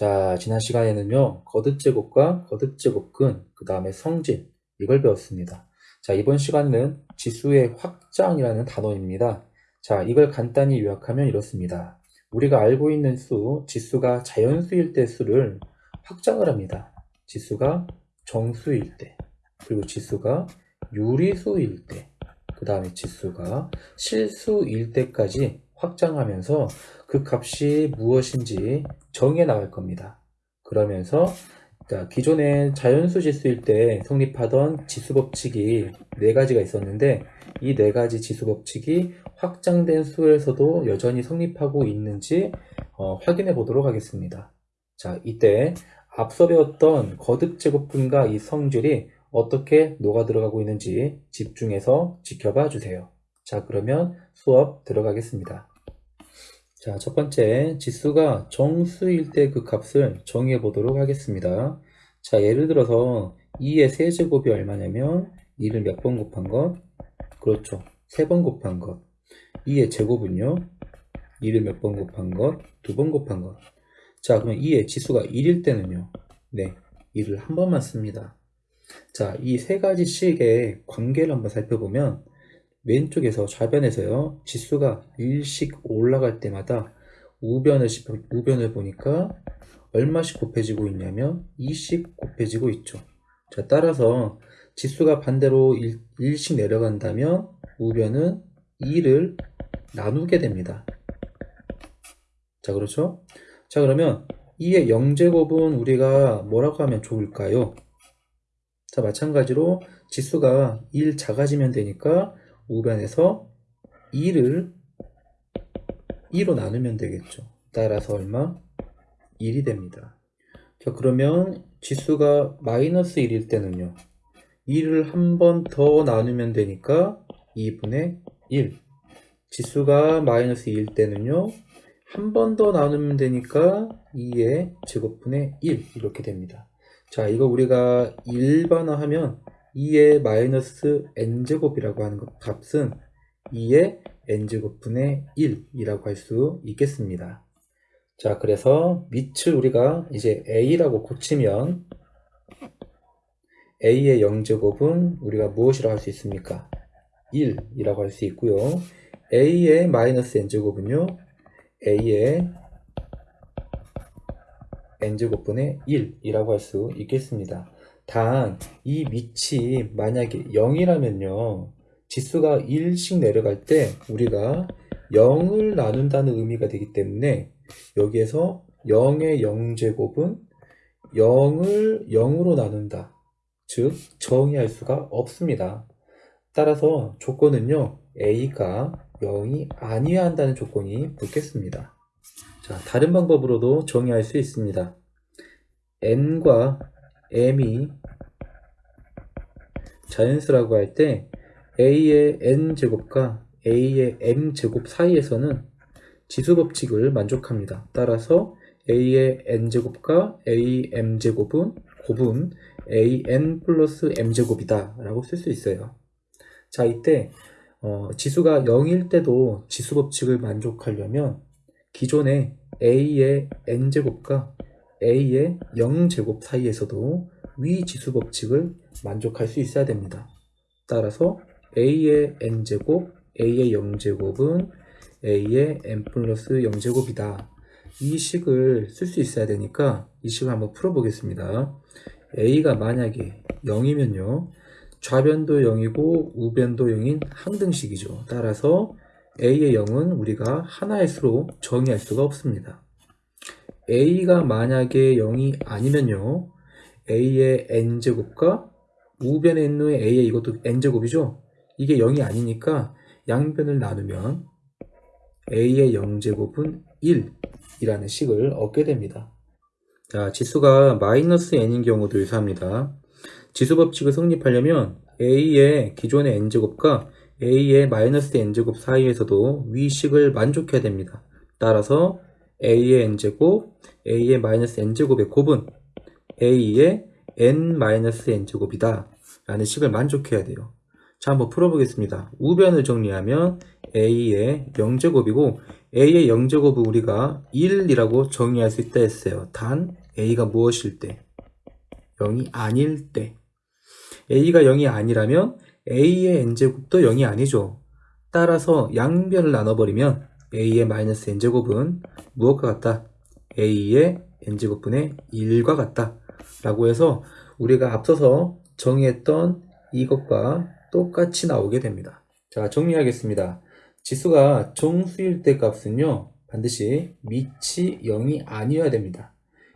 자, 지난 시간에는요, 거듭제곱과 거듭제곱근, 그 다음에 성질, 이걸 배웠습니다. 자, 이번 시간은 지수의 확장이라는 단어입니다. 자, 이걸 간단히 요약하면 이렇습니다. 우리가 알고 있는 수, 지수가 자연수일 때 수를 확장을 합니다. 지수가 정수일 때, 그리고 지수가 유리수일 때, 그 다음에 지수가 실수일 때까지 확장하면서 그 값이 무엇인지 정해 나갈 겁니다. 그러면서 기존의 자연수 지수일 때 성립하던 지수 법칙이 네 가지가 있었는데 이 네 가지 지수 법칙이 확장된 수에서도 여전히 성립하고 있는지 어, 확인해 보도록 하겠습니다. 자, 이때 앞서 배웠던 거듭 제곱분과 이 성질이 어떻게 녹아 들어가고 있는지 집중해서 지켜봐 주세요. 자, 그러면 수업 들어가겠습니다. 자, 첫 번째 지수가 정수일 때 그 값을 정해 보도록 하겠습니다. 자, 예를 들어서 2의 세제곱이 얼마냐면 2를 몇 번 곱한 것? 그렇죠. 3번 곱한 것. 2의 제곱은요? 2를 몇 번 곱한 것? 2번 곱한 것. 자, 그럼 2의 지수가 1일 때는요? 네, 1을 한 번만 씁니다. 자, 이 세 가지 식의 관계를 한번 살펴보면 왼쪽에서 좌변에서요 지수가 1씩 올라갈 때마다 우변을, 우변을 보니까 얼마씩 곱해지고 있냐면 2씩 곱해지고 있죠. 자 따라서 지수가 반대로 1, 1씩 내려간다면 우변은 2를 나누게 됩니다. 자 그렇죠? 자 그러면 2의 0제곱은 우리가 뭐라고 하면 좋을까요? 자 마찬가지로 지수가 1 작아지면 되니까 우변에서 2를 2로 나누면 되겠죠. 따라서 얼마? 1이 됩니다. 자, 그러면 지수가 마이너스 1일 때는요. 2를 한 번 더 나누면 되니까 2분의 1. 지수가 마이너스 2일 때는요. 한 번 더 나누면 되니까 2의 제곱분의 1 이렇게 됩니다. 자, 이거 우리가 일반화하면 2의 마이너스 n제곱이라고 하는 것 값은 2의 n제곱분의 1이라고 할 수 있겠습니다. 자, 그래서 밑을 우리가 이제 a라고 고치면 a의 0제곱은 우리가 무엇이라고 할 수 있습니까? 1이라고 할 수 있고요. a의 마이너스 n제곱은요. a의 n제곱분의 1이라고 할 수 있겠습니다. 단 이 밑이 만약에 0이라면요. 지수가 1씩 내려갈 때 우리가 0을 나눈다는 의미가 되기 때문에 여기에서 0의 0제곱은 0을 0으로 나눈다. 즉 정의할 수가 없습니다. 따라서 조건은요. a가 0이 아니어야 한다는 조건이 붙겠습니다. 자, 다른 방법으로도 정의할 수 있습니다. n과 m이 자연수라고 할 때 a의 n제곱과 a의 m제곱 사이에서는 지수 법칙을 만족합니다. 따라서 a의 n제곱과 am제곱은 곱은 an 플러스 m제곱이다 라고 쓸 수 있어요. 자 이때 어, 지수가 0일 때도 지수 법칙을 만족하려면 기존의 a의 n제곱과 a의 0제곱 사이에서도 위 지수 법칙을 만족할 수 있어야 됩니다. 따라서 a의 n제곱, a의 0제곱은 a의 n 플러스 0제곱이다. 이 식을 쓸 수 있어야 되니까 이 식을 한번 풀어보겠습니다. a가 만약에 0이면요. 좌변도 0이고 우변도 0인 항등식이죠. 따라서 a의 0은 우리가 하나의 수로 정의할 수가 없습니다. A가 만약에 0이 아니면요. A의 n제곱과 우변에 있는 a의 이것도 n제곱이죠? 이게 0이 아니니까 양변을 나누면 a의 0제곱은 1이라는 식을 얻게 됩니다. 자 지수가 마이너스 n인 경우도 유사합니다. 지수 법칙을 성립하려면 a의 기존의 n제곱과 a의 마이너스 n제곱 사이에서도 위식을 만족해야 됩니다. 따라서 a의 n제곱, a의 마이너스 n제곱의 곱은 a의 n 마이너스 n제곱이다 라는 식을 만족해야 돼요 자, 한번 풀어보겠습니다. 우변을 정리하면 a의 0제곱이고 a의 0제곱은 우리가 1이라고 정의할 수 있다 했어요. 단 a가 무엇일 때? 0이 아닐 때. a가 0이 아니라면 a의 n제곱도 0이 아니죠. 따라서 양변을 나눠버리면 a의 마이너스 n제곱은 무엇과 같다? a의 n제곱분의 1과 같다. 라고 해서 우리가 앞서서 정의했던 이것과 똑같이 나오게 됩니다. 자, 정리하겠습니다. 지수가 정수일 때 값은요, 반드시 밑이 0이 아니어야 됩니다.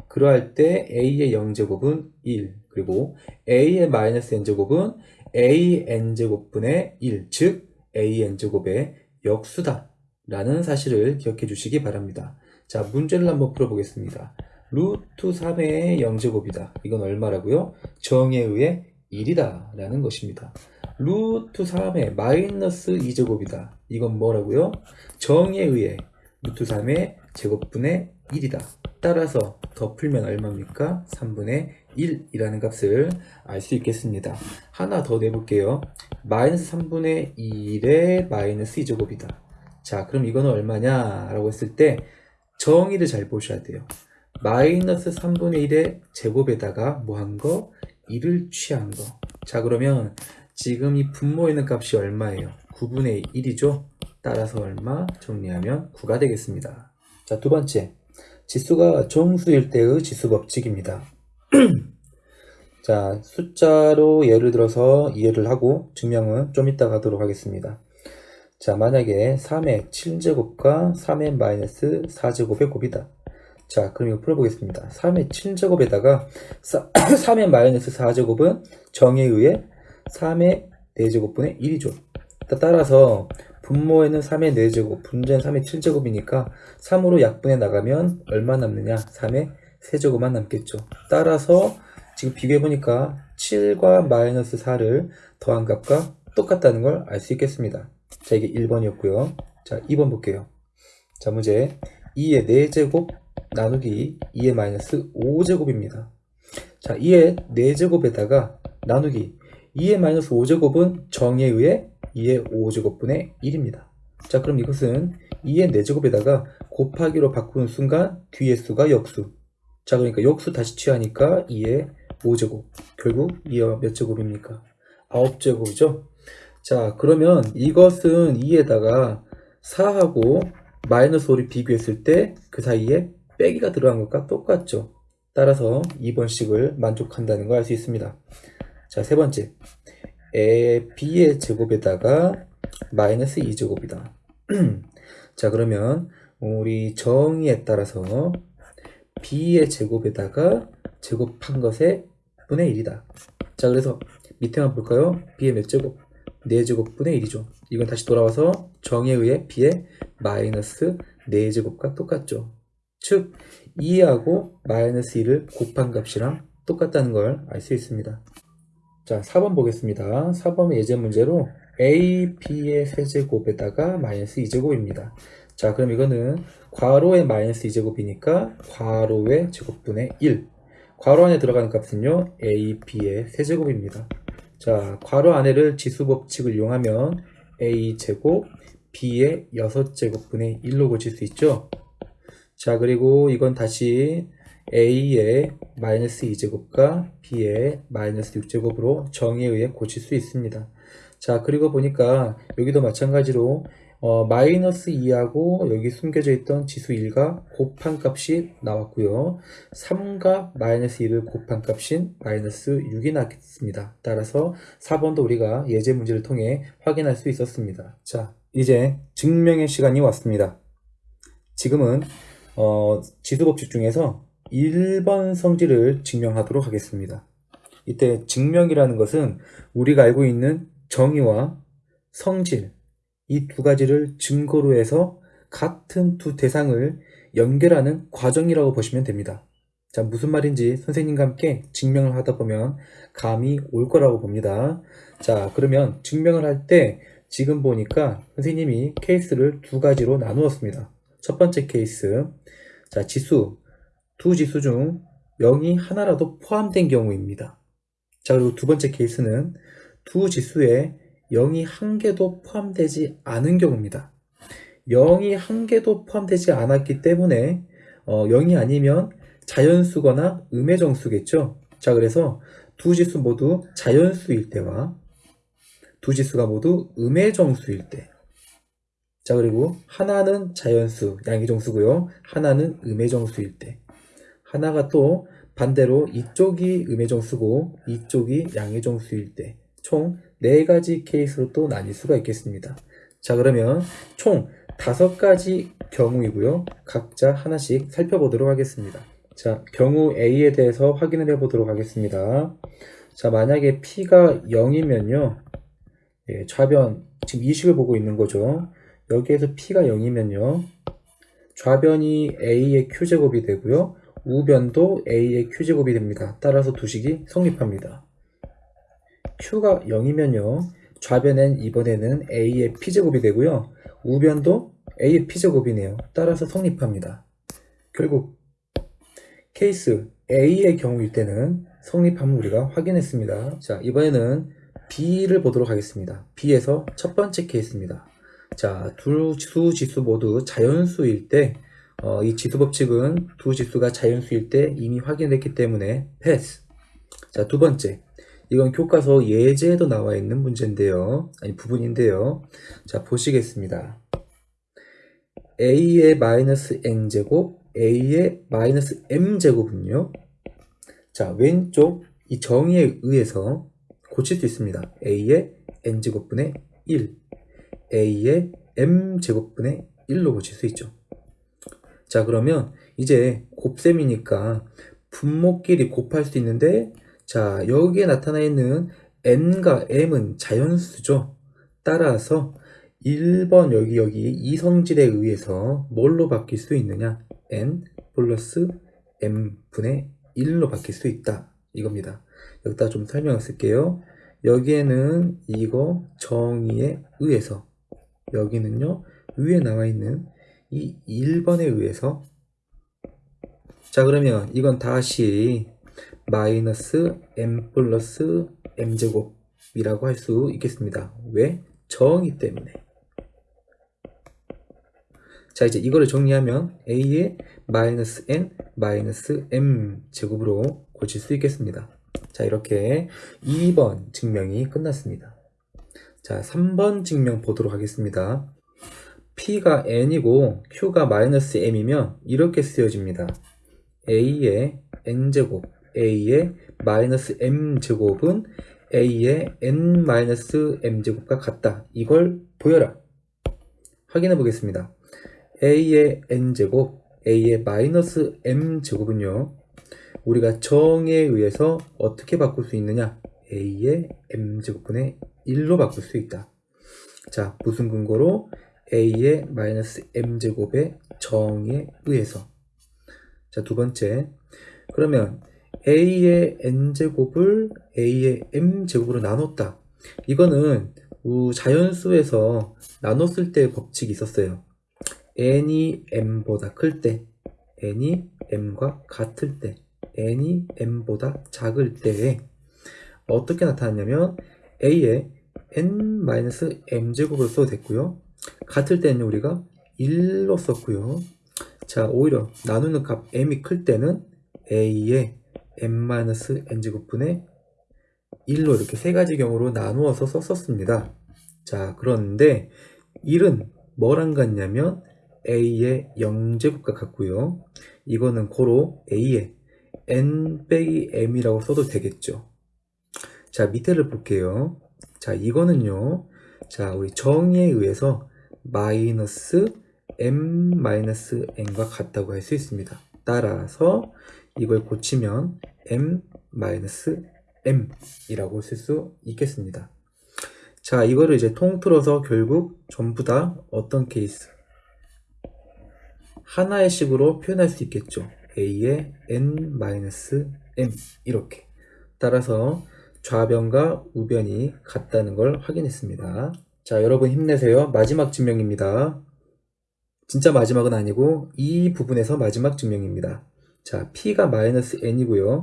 그러할 때 a의 0제곱은 1, 그리고 a의 마이너스 n제곱은 an제곱분의 1, 즉 an제곱의 역수다. 라는 사실을 기억해 주시기 바랍니다. 자, 문제를 한번 풀어보겠습니다. 루트 3의 0제곱이다. 이건 얼마라고요? 정에 의해 1이다. 라는 것입니다. 루트 3의 마이너스 2제곱이다. 이건 뭐라고요? 정에 의해 루트 3의 제곱분의 1이다. 따라서 더 풀면 얼마입니까? 3분의 1이라는 값을 알 수 있겠습니다. 하나 더 내볼게요. 마이너스 3분의 1의 마이너스 2제곱이다. 자, 그럼 이거는 얼마냐? 라고 했을 때 정의를 잘 보셔야 돼요. 마이너스 3분의 1의 제곱에다가 뭐 한 거? 1을 취한 거. 자, 그러면 지금 이 분모에 있는 값이 얼마예요? 9분의 1이죠? 따라서 얼마? 정리하면 9가 되겠습니다. 자, 두 번째. 지수가 정수일 때의 지수 법칙입니다. 자, 숫자로 예를 들어서 이해를 하고 증명은 좀 이따 가도록 하겠습니다. 자, 만약에 3의 7제곱과 3의 마이너스 4제곱의 곱이다. 자, 그럼 이거 풀어보겠습니다. 3의 7제곱에다가 3의 마이너스 4제곱은 정에 의해 3의 4제곱분의 1이죠. 따라서 분모에는 3의 4제곱, 분자는 3의 7제곱이니까 3으로 약분해 나가면 얼마 남느냐? 3의 3제곱만 남겠죠. 따라서 지금 비교해보니까 7과 마이너스 4를 더한 값과 똑같다는 걸 알 수 있겠습니다. 자, 이게 1번이었고요. 자, 2번 볼게요. 자, 문제 2의 4제곱 나누기 2의 마이너스 5제곱입니다. 자, 2의 4제곱에다가 나누기 2의 마이너스 5제곱은 정에 의해 2의 5제곱분의 1입니다. 자, 그럼 이것은 2의 4제곱에다가 곱하기로 바꾸는 순간 뒤의 수가 역수. 자, 그러니까 역수 다시 취하니까 2의 5제곱. 결국 2의 몇 제곱입니까? 9제곱이죠? 자, 그러면 이것은 2에다가 4하고 마이너스 5를 비교했을 때 그 사이에 빼기가 들어간 것과 똑같죠. 따라서 2번식을 만족한다는 걸 알 수 있습니다. 자, 세 번째. 에, b의 제곱에다가 마이너스 2제곱이다. 자, 그러면 우리 정의에 따라서 b의 제곱에다가 제곱한 것의 분의 1이다. 자, 그래서 밑에 한번 볼까요? b의 몇 제곱? 4제곱분의 1이죠. 이건 다시 돌아와서 정에 의해 b의 마이너스 4제곱과 똑같죠. 즉 2하고 마이너스 1을 곱한 값이랑 똑같다는 걸 알 수 있습니다. 자 4번 보겠습니다. 4번은 예제 문제로 a, b의 세제곱에다가 마이너스 2제곱입니다. 자 그럼 이거는 괄호의 마이너스 2제곱이니까 괄호의 제곱분의 1 괄호 안에 들어가는 값은요 a, b의 세제곱입니다. 자, 괄호 안에를 지수 법칙을 이용하면 a제곱 b의 6제곱분의 1로 고칠 수 있죠. 자, 그리고 이건 다시 a의 마이너스 2제곱과 b의 마이너스 6제곱으로 정의에 의해 고칠 수 있습니다. 자, 그리고 보니까 여기도 마찬가지로 어, 마이너스 2하고 여기 숨겨져 있던 지수 1과 곱한 값이 나왔고요. 3과 마이너스 2를 곱한 값인 마이너스 6이 나왔습니다. 따라서 4번도 우리가 예제 문제를 통해 확인할 수 있었습니다. 자, 이제 증명의 시간이 왔습니다. 지금은 어, 지수법칙 중에서 1번 성질을 증명하도록 하겠습니다. 이때 증명이라는 것은 우리가 알고 있는 정의와 성질, 이 두 가지를 증거로 해서 같은 두 대상을 연결하는 과정이라고 보시면 됩니다. 자, 무슨 말인지 선생님과 함께 증명을 하다 보면 감이 올 거라고 봅니다. 자, 그러면 증명을 할 때 지금 보니까 선생님이 케이스를 두 가지로 나누었습니다. 첫 번째 케이스. 자, 지수. 두 지수 중 0이 하나라도 포함된 경우입니다. 자, 그리고 두 번째 케이스는 두 지수의 0이 한 개도 포함되지 않은 경우입니다. 0이 한 개도 포함되지 않았기 때문에 어, 0이 아니면 자연수거나 음의 정수겠죠. 자, 그래서 두 지수 모두 자연수일 때와 두 지수가 모두 음의 정수일 때. 자, 그리고 하나는 자연수, 양의 정수고요. 하나는 음의 정수일 때. 하나가 또 반대로 이쪽이 음의 정수고 이쪽이 양의 정수일 때. 총네 가지 케이스로 또 나뉠 수가 있겠습니다. 자, 그러면 총 다섯 가지 경우이고요. 각자 하나씩 살펴보도록 하겠습니다. 자, 경우 A에 대해서 확인을 해보도록 하겠습니다. 자, 만약에 P가 0이면요. 예, 좌변, 지금 이 식을 보고 있는 거죠. 여기에서 P가 0이면요. 좌변이 A의 Q제곱이 되고요. 우변도 A의 Q제곱이 됩니다. 따라서 두 식이 성립합니다. Q가 0이면요. 좌변엔 이번에는 A의 P제곱이 되고요. 우변도 A의 P제곱이네요. 따라서 성립합니다. 결국 케이스 A의 경우일 때는 성립함을 우리가 확인했습니다. 자, 이번에는 B를 보도록 하겠습니다. B에서 첫 번째 케이스입니다. 자, 두 지수 모두 자연수일 때, 어, 이 지수 법칙은 두 지수가 자연수일 때 이미 확인했기 때문에 패스. 자, 두 번째. 이건 교과서 예제에도 나와 있는 문제인데요. 아니, 부분인데요. 자, 보시겠습니다. a의 마이너스 n제곱, a의 마이너스 m제곱은요. 자, 왼쪽 이 정의에 의해서 고칠 수 있습니다. a의 n제곱분의 1, a의 m제곱분의 1로 고칠 수 있죠. 자, 그러면 이제 곱셈이니까 분모끼리 곱할 수 있는데 자, 여기에 나타나 있는 n과 m은 자연수죠. 따라서 1번 여기 여기 이 성질에 의해서 뭘로 바뀔 수 있느냐? n 플러스 m분의 1로 바뀔 수 있다. 이겁니다. 여기다 좀 설명을 쓸게요. 여기에는 이거 정의에 의해서 여기는요 위에 나와 있는 이 1번에 의해서 자 그러면 이건 다시 마이너스 m 플러스 m제곱이라고 할 수 있겠습니다. 왜? 정의 때문에. 자 이제 이거를 정리하면 a의 마이너스 n 마이너스 m 제곱으로 고칠 수 있겠습니다. 자 이렇게 2번 증명이 끝났습니다. 자 3번 증명 보도록 하겠습니다. p가 n이고 q가 마이너스 m이면 이렇게 쓰여집니다. a의 n제곱 a의 마이너스 m제곱은 a의 n 마이너스 m제곱과 같다. 이걸 보여라. 확인해 보겠습니다. a의 n제곱, a의 마이너스 m제곱은요. 우리가 정에 의해서 어떻게 바꿀 수 있느냐? a의 m제곱분의 1로 바꿀 수 있다. 자, 무슨 근거로? a의 마이너스 m제곱의 정에 의해서. 자, 두 번째. 그러면 a의 n제곱을 a의 m제곱으로 나눴다. 이거는 자연수에서 나눴을 때 법칙이 있었어요. n이 m보다 클 때, n이 m과 같을 때, n이 m보다 작을 때에 어떻게 나타났냐면 a의 n-m제곱을 써도 됐고요. 같을 때는 우리가 1로 썼고요. 자, 오히려 나누는 값 m이 클 때는 a의 m-n제곱분의 1로 이렇게 세 가지 경우로 나누어서 썼었습니다. 자, 그런데 1은 뭐랑 같냐면 a의 0제곱과 같고요. 이거는 고로 a의 n 빼기 m이라고 써도 되겠죠. 자, 밑에를 볼게요. 자, 이거는요. 자, 우리 정의에 의해서 마이너스 m 마이너스 n과 같다고 할 수 있습니다. 따라서 이걸 고치면 m m 이라고 쓸 수 있겠습니다. 자, 이거를 이제 통틀어서 결국 전부 다 어떤 케이스? 하나의 식으로 표현할 수 있겠죠. a의 n m 이렇게. 따라서 좌변과 우변이 같다는 걸 확인했습니다. 자, 여러분 힘내세요. 마지막 증명입니다. 진짜 마지막은 아니고 이 부분에서 마지막 증명입니다. 자, P가 마이너스 N이고요.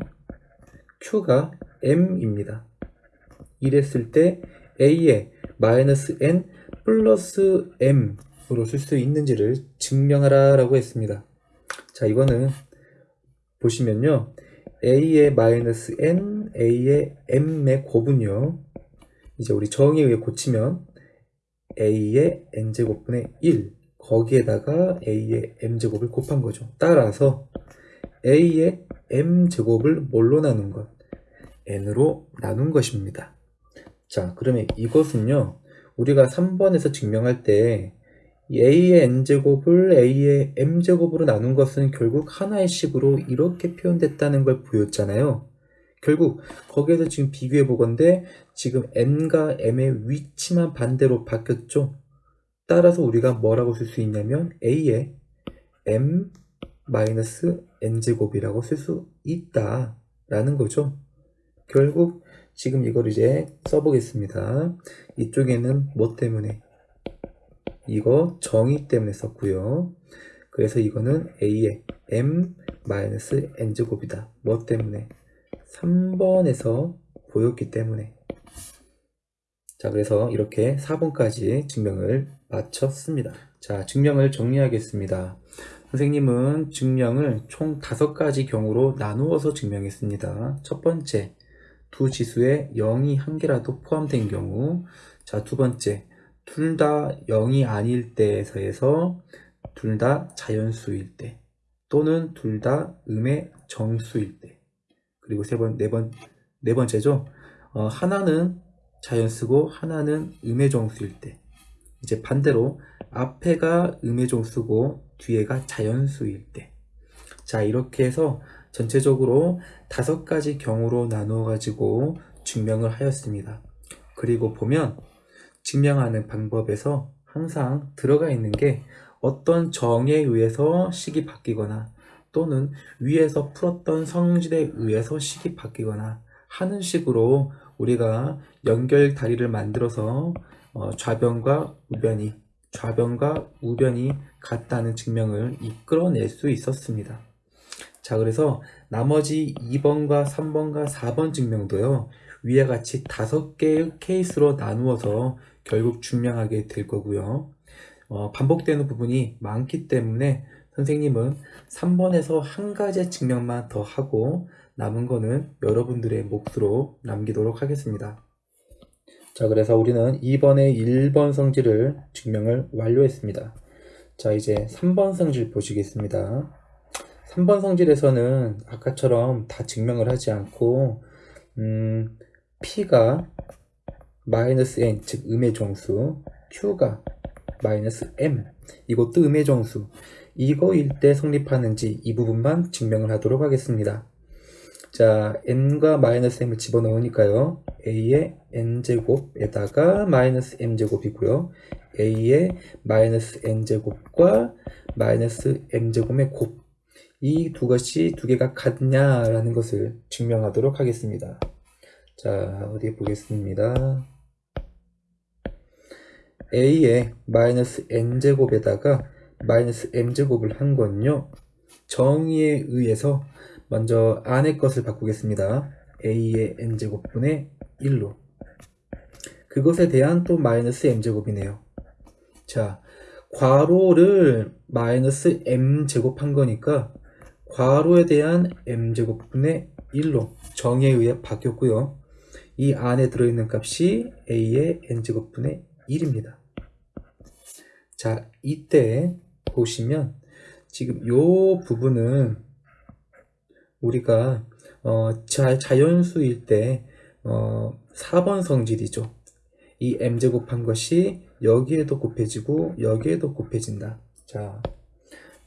Q가 M입니다. 이랬을 때 A의 마이너스 n 플러스 m으로 쓸 수 있는지를 증명하라 라고 했습니다. 자, 이거는 보시면요. a의 마이너스 n, a의 m의 곱은요. 이제 우리 정의에 의해 고치면 a의 n제곱분의 1 거기에다가 a의 m제곱을 곱한 거죠. 따라서 a의 m제곱을 뭘로 나눈 것? n으로 나눈 것입니다. 자, 그러면 이것은요. 우리가 3번에서 증명할 때 a의 n제곱을 a의 m제곱으로 나눈 것은 결국 하나의 식으로 이렇게 표현됐다는 걸 보였잖아요. 결국 거기에서 지금 비교해 보건데 지금 n과 m의 위치만 반대로 바뀌었죠. 따라서 우리가 뭐라고 쓸 수 있냐면 a의 m n제곱이라고 쓸 수 있다 라는 거죠. 결국 지금 이걸 이제 써보겠습니다. 이쪽에는 뭐 때문에? 이거 정의 때문에 썼고요. 그래서 이거는 a의 m n제곱이다. 뭐 때문에? 3번에서 보였기 때문에 자 그래서 이렇게 4번까지 증명을 마쳤습니다 자 증명을 정리하겠습니다 선생님은 증명을 총 5가지 경우로 나누어서 증명했습니다 첫 번째 두 지수에 0이 한 개라도 포함된 경우 자 두 번째 둘 다 0이 아닐 때에서 둘 다 자연수일 때 또는 둘 다 음의 정수일 때 그리고 세 번, 네 번, 네 번째죠. 어, 하나는 자연수고 하나는 음의 정수일 때. 이제 반대로 앞에가 음의 정수고 뒤에가 자연수일 때. 자, 이렇게 해서 전체적으로 다섯 가지 경우로 나누어 가지고 증명을 하였습니다. 그리고 보면 증명하는 방법에서 항상 들어가 있는 게 어떤 정에 의해서 식이 바뀌거나 또는 위에서 풀었던 성질에 의해서 식이 바뀌거나 하는 식으로 우리가 연결 다리를 만들어서 어, 좌변과 우변이 좌변과 우변이 같다는 증명을 이끌어낼 수 있었습니다. 자 그래서 나머지 2번과 3번과 4번 증명도요 위와 같이 다섯 개의 케이스로 나누어서 결국 증명하게 될 거고요 어, 반복되는 부분이 많기 때문에 선생님은 3번에서 한 가지 증명만 더 하고 남은 거는 여러분들의 몫으로 남기도록 하겠습니다. 자 그래서 우리는 2번의 1번 성질을 증명을 완료했습니다. 자 이제 3번 성질 보시겠습니다. 3번 성질에서는 아까처럼 다 증명을 하지 않고 음, P가 마이너스 N 즉 음의 정수 Q가 마이너스 M 이것도 음의 정수 이거일 때 성립하는지 이 부분만 증명을 하도록 하겠습니다. 자, n과 마이너스 m을 집어넣으니까요. A의 n제곱에다가 마이너스 m제곱이고요. a의 마이너스 n제곱과 마이너스 m제곱의 곱. 이 두 것이 두 개가 같냐라는 것을 증명하도록 하겠습니다. 자, 어디 보겠습니다. a의 마이너스 n제곱에다가 마이너스 m제곱을 한 건요 정의에 의해서 먼저 안의 것을 바꾸겠습니다 a의 n제곱분의 1로. 그것에 대한 또 마이너스 m제곱이네요. 자 괄호를 마이너스 m제곱 한 거니까 괄호에 대한 m제곱분의 1로 정의에 의해 바뀌었고요. 이 안에 들어있는 값이 a의 n제곱분의 1입니다. 자 이때 보시면 지금 요 부분은 우리가 어, 자, 자연수일 때 어, 4번 성질이죠. 이 m제곱 한 것이 여기에도 곱해지고 여기에도 곱해진다. 자,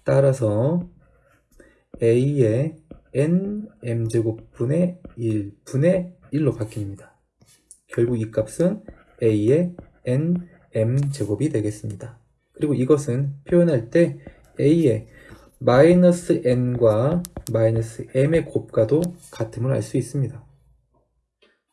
따라서 a의 n m제곱분의 1분의 1로 바뀝니다. 결국 이 값은 a의 n m제곱이 되겠습니다. 그리고 이것은 표현할 때 a의 마이너스 n과 마이너스 m의 곱과도 같음을 알 수 있습니다.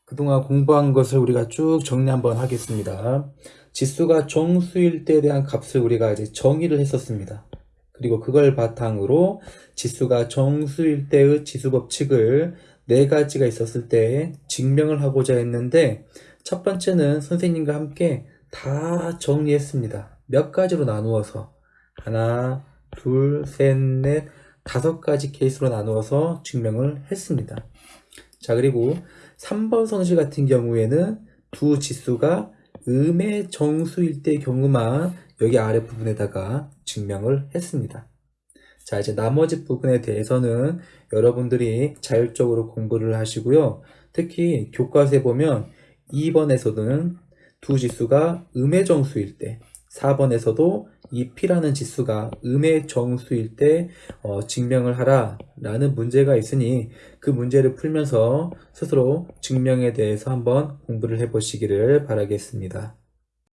그동안 공부한 것을 우리가 쭉 정리 한번 하겠습니다. 지수가 정수일 때에 대한 값을 우리가 이제 정의를 했었습니다. 그리고 그걸 바탕으로 지수가 정수일 때의 지수 법칙을 네 가지가 있었을 때 증명을 하고자 했는데 첫 번째는 선생님과 함께 다 정리했습니다. 몇 가지로 나누어서 하나, 둘, 셋, 넷, 다섯 가지 케이스로 나누어서 증명을 했습니다. 자, 그리고 3번 성질 같은 경우에는 두 지수가 음의 정수일 때 경우만 여기 아랫부분에다가 증명을 했습니다. 자, 이제 나머지 부분에 대해서는 여러분들이 자율적으로 공부를 하시고요. 특히 교과서에 보면 2번에서는 두 지수가 음의 정수일 때, 4번에서도 이 P라는 지수가 음의 정수일 때 어, 증명을 하라 라는 문제가 있으니 그 문제를 풀면서 스스로 증명에 대해서 한번 공부를 해 보시기를 바라겠습니다.